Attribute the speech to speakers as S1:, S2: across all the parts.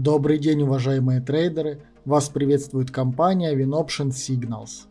S1: Добрый день, уважаемые трейдеры! Вас приветствует компания WinOption Signals.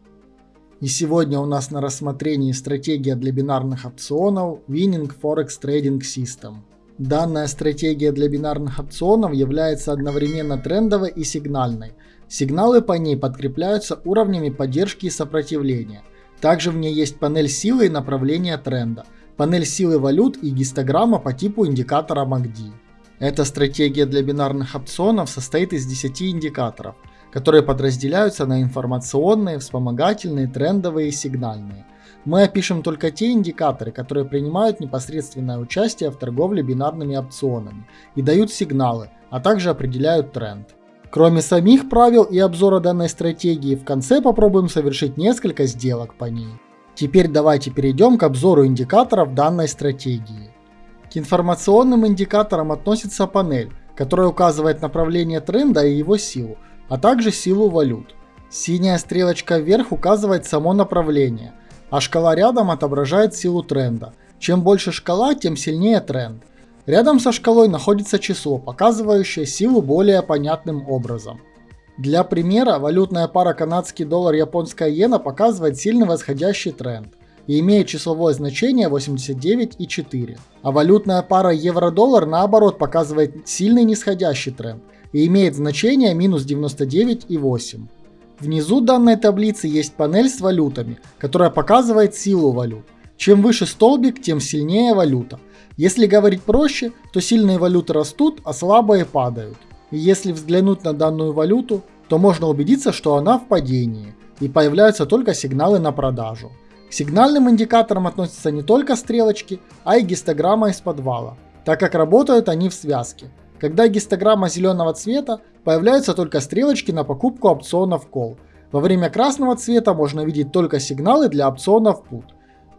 S1: И сегодня у нас на рассмотрении стратегия для бинарных опционов Winning Forex Trading System. Данная стратегия для бинарных опционов является одновременно трендовой и сигнальной. Сигналы по ней подкрепляются уровнями поддержки и сопротивления. Также в ней есть панель силы и направления тренда, панель силы валют и гистограмма по типу индикатора MACD. Эта стратегия для бинарных опционов состоит из 10 индикаторов, которые подразделяются на информационные, вспомогательные, трендовые и сигнальные. Мы опишем только те индикаторы, которые принимают непосредственное участие в торговле бинарными опционами и дают сигналы, а также определяют тренд. Кроме самих правил и обзора данной стратегии, в конце попробуем совершить несколько сделок по ней. Теперь давайте перейдем к обзору индикаторов данной стратегии. К информационным индикаторам относится панель, которая указывает направление тренда и его силу, а также силу валют. Синяя стрелочка вверх указывает само направление, а шкала рядом отображает силу тренда. Чем больше шкала, тем сильнее тренд. Рядом со шкалой находится число, показывающее силу более понятным образом. Для примера, валютная пара канадский доллар японская иена показывает сильный восходящий тренд и имеет числовое значение 89,4. А валютная пара евро-доллар наоборот показывает сильный нисходящий тренд и имеет значение минус 99,8. Внизу данной таблицы есть панель с валютами, которая показывает силу валют. Чем выше столбик, тем сильнее валюта. Если говорить проще, то сильные валюты растут, а слабые падают. И если взглянуть на данную валюту, то можно убедиться, что она в падении, и появляются только сигналы на продажу. К сигнальным индикаторам относятся не только стрелочки, а и гистограмма из подвала, так как работают они в связке. Когда гистограмма зеленого цвета, появляются только стрелочки на покупку опционов Call. Во время красного цвета можно видеть только сигналы для опционов Put.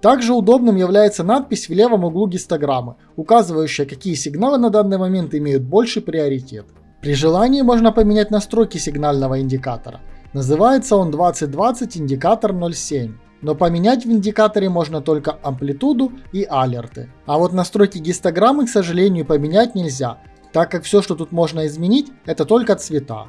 S1: Также удобным является надпись в левом углу гистограммы, указывающая, какие сигналы на данный момент имеют больший приоритет. При желании можно поменять настройки сигнального индикатора. Называется он 2020 индикатор 07 но поменять в индикаторе можно только амплитуду и алерты. А вот настройки гистограммы, к сожалению, поменять нельзя, так как все, что тут можно изменить, это только цвета.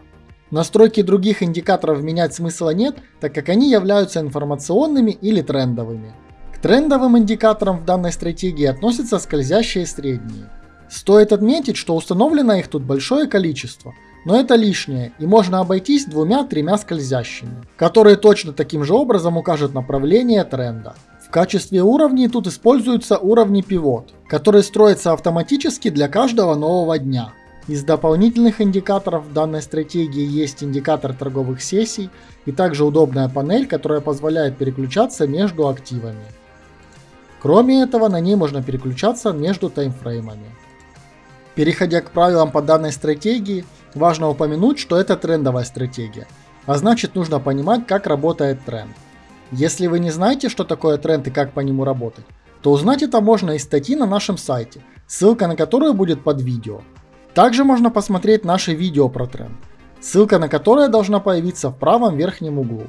S1: Настройки других индикаторов менять смысла нет, так как они являются информационными или трендовыми. К трендовым индикаторам в данной стратегии относятся скользящие средние. Стоит отметить, что установлено их тут большое количество – но это лишнее, и можно обойтись двумя-тремя скользящими, которые точно таким же образом укажут направление тренда. В качестве уровней тут используются уровни пивот, которые строятся автоматически для каждого нового дня. Из дополнительных индикаторов данной стратегии есть индикатор торговых сессий и также удобная панель, которая позволяет переключаться между активами. Кроме этого, на ней можно переключаться между таймфреймами. Переходя к правилам по данной стратегии, важно упомянуть, что это трендовая стратегия, а значит нужно понимать, как работает тренд. Если вы не знаете, что такое тренд и как по нему работать, то узнать это можно из статьи на нашем сайте, ссылка на которую будет под видео. Также можно посмотреть наше видео про тренд, ссылка на которое должна появиться в правом верхнем углу.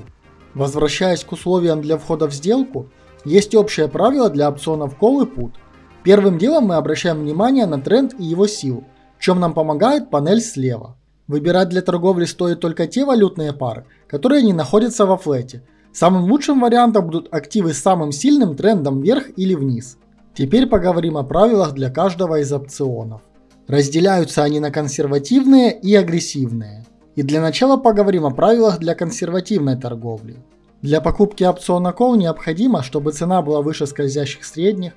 S1: Возвращаясь к условиям для входа в сделку, есть общее правило для опционов Call и Put – Первым делом мы обращаем внимание на тренд и его силу, в чем нам помогает панель слева. Выбирать для торговли стоит только те валютные пары, которые не находятся во флете. Самым лучшим вариантом будут активы с самым сильным трендом вверх или вниз. Теперь поговорим о правилах для каждого из опционов. Разделяются они на консервативные и агрессивные. И для начала поговорим о правилах для консервативной торговли. Для покупки опциона Call необходимо, чтобы цена была выше скользящих средних,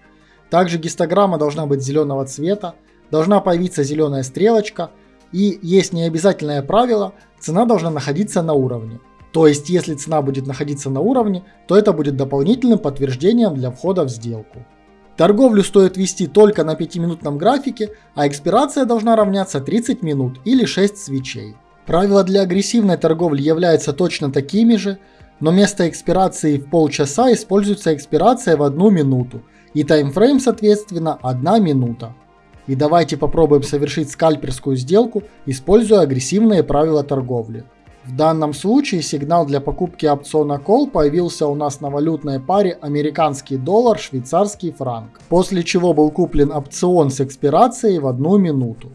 S1: также гистограмма должна быть зеленого цвета, должна появиться зеленая стрелочка и есть необязательное правило, цена должна находиться на уровне. То есть если цена будет находиться на уровне, то это будет дополнительным подтверждением для входа в сделку. Торговлю стоит вести только на 5-минутном графике, а экспирация должна равняться 30 минут или 6 свечей. Правила для агрессивной торговли являются точно такими же, но вместо экспирации в полчаса используется экспирация в одну минуту, и таймфрейм соответственно 1 минута. И давайте попробуем совершить скальперскую сделку, используя агрессивные правила торговли. В данном случае сигнал для покупки опциона Call появился у нас на валютной паре американский доллар, швейцарский франк, после чего был куплен опцион с экспирацией в одну минуту.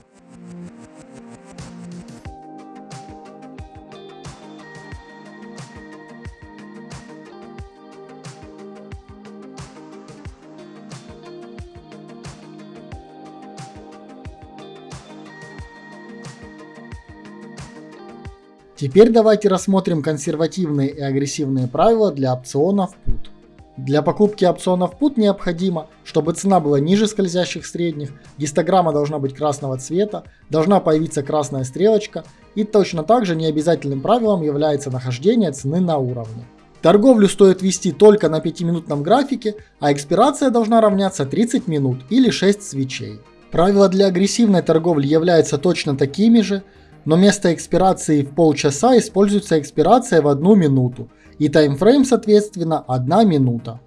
S1: Теперь давайте рассмотрим консервативные и агрессивные правила для опционов PUT. Для покупки опционов PUT необходимо, чтобы цена была ниже скользящих средних, гистограмма должна быть красного цвета, должна появиться красная стрелочка и точно так же необязательным правилом является нахождение цены на уровне. Торговлю стоит вести только на 5-минутном графике, а экспирация должна равняться 30 минут или 6 свечей. Правила для агрессивной торговли являются точно такими же, но вместо экспирации в полчаса используется экспирация в одну минуту, и таймфрейм соответственно 1 минута.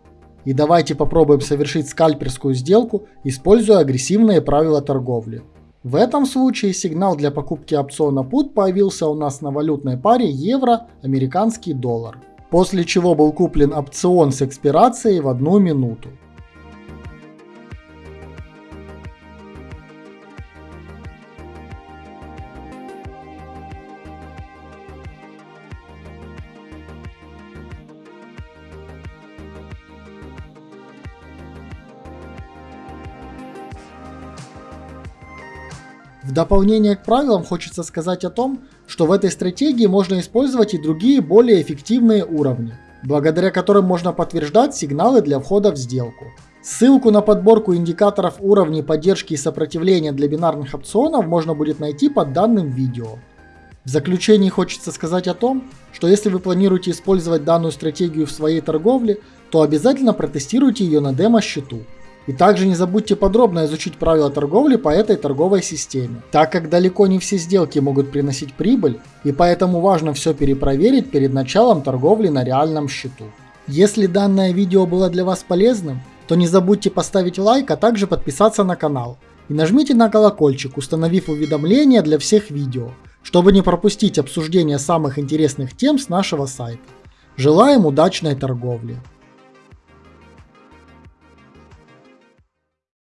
S1: И давайте попробуем совершить скальперскую сделку, используя агрессивные правила торговли. В этом случае сигнал для покупки опциона PUT появился у нас на валютной паре евро-американский доллар, после чего был куплен опцион с экспирацией в одну минуту. В дополнение к правилам хочется сказать о том, что в этой стратегии можно использовать и другие более эффективные уровни, благодаря которым можно подтверждать сигналы для входа в сделку. Ссылку на подборку индикаторов уровней поддержки и сопротивления для бинарных опционов можно будет найти под данным видео. В заключении хочется сказать о том, что если вы планируете использовать данную стратегию в своей торговле, то обязательно протестируйте ее на демо-счету. И также не забудьте подробно изучить правила торговли по этой торговой системе, так как далеко не все сделки могут приносить прибыль, и поэтому важно все перепроверить перед началом торговли на реальном счету. Если данное видео было для вас полезным, то не забудьте поставить лайк, а также подписаться на канал. И нажмите на колокольчик, установив уведомления для всех видео, чтобы не пропустить обсуждение самых интересных тем с нашего сайта. Желаем удачной торговли!